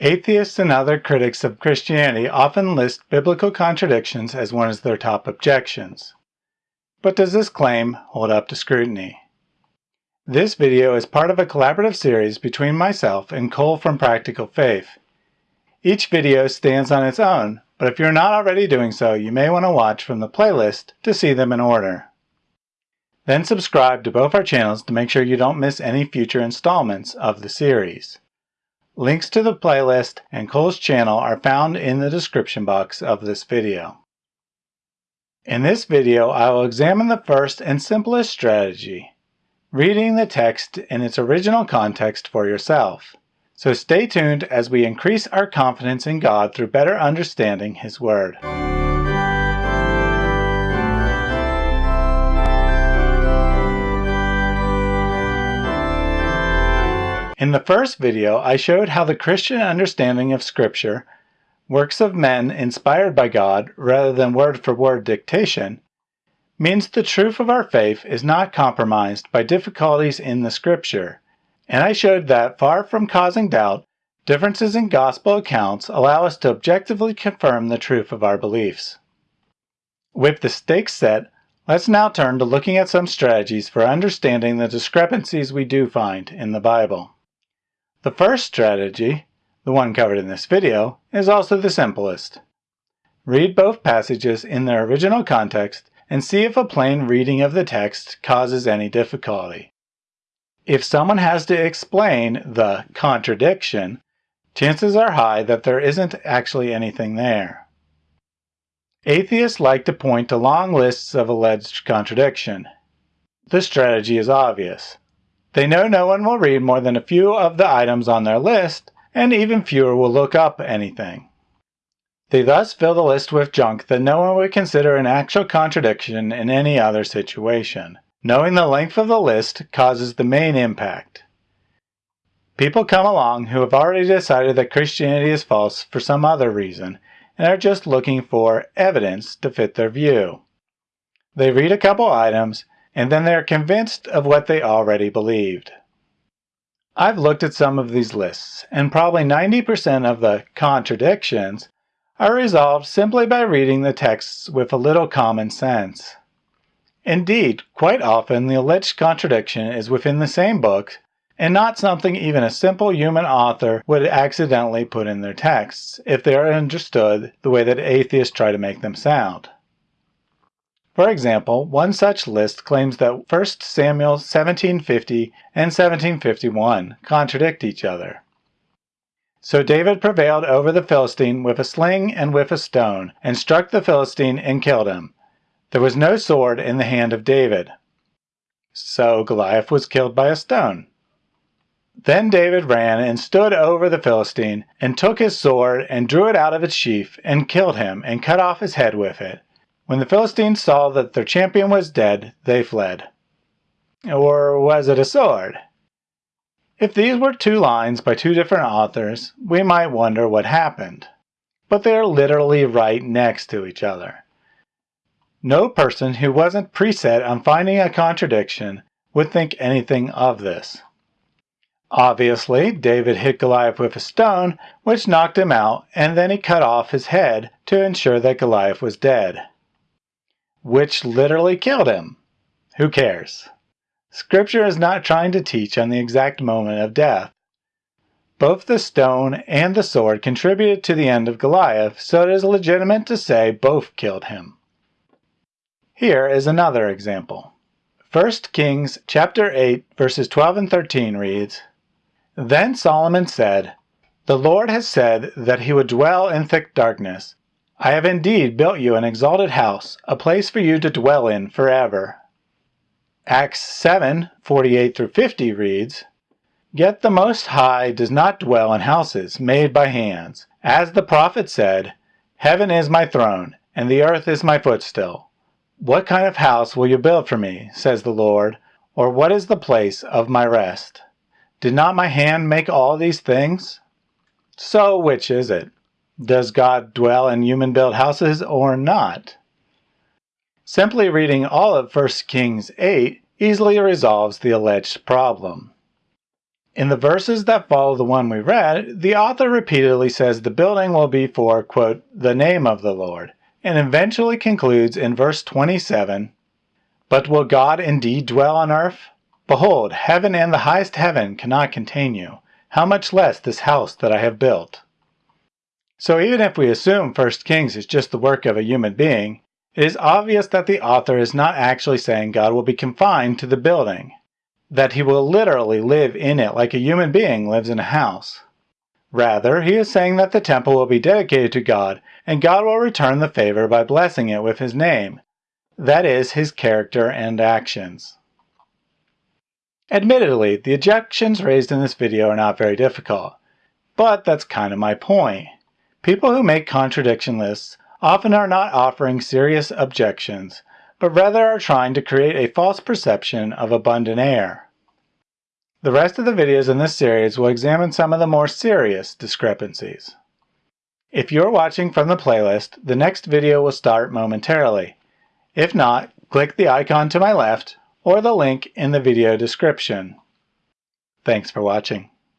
Atheists and other critics of Christianity often list biblical contradictions as one of their top objections. But does this claim hold up to scrutiny? This video is part of a collaborative series between myself and Cole from Practical Faith. Each video stands on its own, but if you're not already doing so, you may want to watch from the playlist to see them in order. Then subscribe to both our channels to make sure you don't miss any future installments of the series. Links to the playlist and Cole's channel are found in the description box of this video. In this video, I will examine the first and simplest strategy, reading the text in its original context for yourself. So stay tuned as we increase our confidence in God through better understanding His Word. In the first video, I showed how the Christian understanding of Scripture, works of men inspired by God rather than word-for-word -word dictation, means the truth of our faith is not compromised by difficulties in the Scripture, and I showed that far from causing doubt, differences in gospel accounts allow us to objectively confirm the truth of our beliefs. With the stakes set, let's now turn to looking at some strategies for understanding the discrepancies we do find in the Bible. The first strategy, the one covered in this video, is also the simplest. Read both passages in their original context and see if a plain reading of the text causes any difficulty. If someone has to explain the contradiction, chances are high that there isn't actually anything there. Atheists like to point to long lists of alleged contradiction. This strategy is obvious. They know no one will read more than a few of the items on their list, and even fewer will look up anything. They thus fill the list with junk that no one would consider an actual contradiction in any other situation. Knowing the length of the list causes the main impact. People come along who have already decided that Christianity is false for some other reason and are just looking for evidence to fit their view. They read a couple items and then they're convinced of what they already believed. I've looked at some of these lists, and probably 90% of the contradictions are resolved simply by reading the texts with a little common sense. Indeed, quite often the alleged contradiction is within the same book and not something even a simple human author would accidentally put in their texts if they are understood the way that atheists try to make them sound. For example, one such list claims that 1 Samuel 1750 and 1751 contradict each other. So David prevailed over the Philistine with a sling and with a stone, and struck the Philistine and killed him. There was no sword in the hand of David. So Goliath was killed by a stone. Then David ran and stood over the Philistine, and took his sword, and drew it out of its sheath, and killed him, and cut off his head with it. When the Philistines saw that their champion was dead, they fled. Or was it a sword? If these were two lines by two different authors, we might wonder what happened. But they are literally right next to each other. No person who wasn't preset on finding a contradiction would think anything of this. Obviously, David hit Goliath with a stone, which knocked him out, and then he cut off his head to ensure that Goliath was dead which literally killed him. Who cares? Scripture is not trying to teach on the exact moment of death. Both the stone and the sword contributed to the end of Goliath, so it is legitimate to say both killed him. Here is another example. 1 Kings chapter 8 verses 12 and 13 reads, Then Solomon said, The Lord has said that he would dwell in thick darkness, I have indeed built you an exalted house, a place for you to dwell in forever. Acts 7, 48 through 50 reads, Yet the Most High does not dwell in houses made by hands. As the prophet said, Heaven is my throne, and the earth is my footstool. What kind of house will you build for me, says the Lord, or what is the place of my rest? Did not my hand make all these things? So which is it? Does God dwell in human-built houses or not? Simply reading all of 1 Kings 8 easily resolves the alleged problem. In the verses that follow the one we read, the author repeatedly says the building will be for, quote, the name of the Lord, and eventually concludes in verse 27, But will God indeed dwell on earth? Behold, heaven and the highest heaven cannot contain you. How much less this house that I have built? So even if we assume 1 Kings is just the work of a human being, it is obvious that the author is not actually saying God will be confined to the building, that he will literally live in it like a human being lives in a house. Rather, he is saying that the temple will be dedicated to God, and God will return the favor by blessing it with his name, that is, his character and actions. Admittedly, the objections raised in this video are not very difficult, but that's kind of my point. People who make contradiction lists often are not offering serious objections, but rather are trying to create a false perception of abundant air. The rest of the videos in this series will examine some of the more serious discrepancies. If you're watching from the playlist, the next video will start momentarily. If not, click the icon to my left or the link in the video description. Thanks for watching.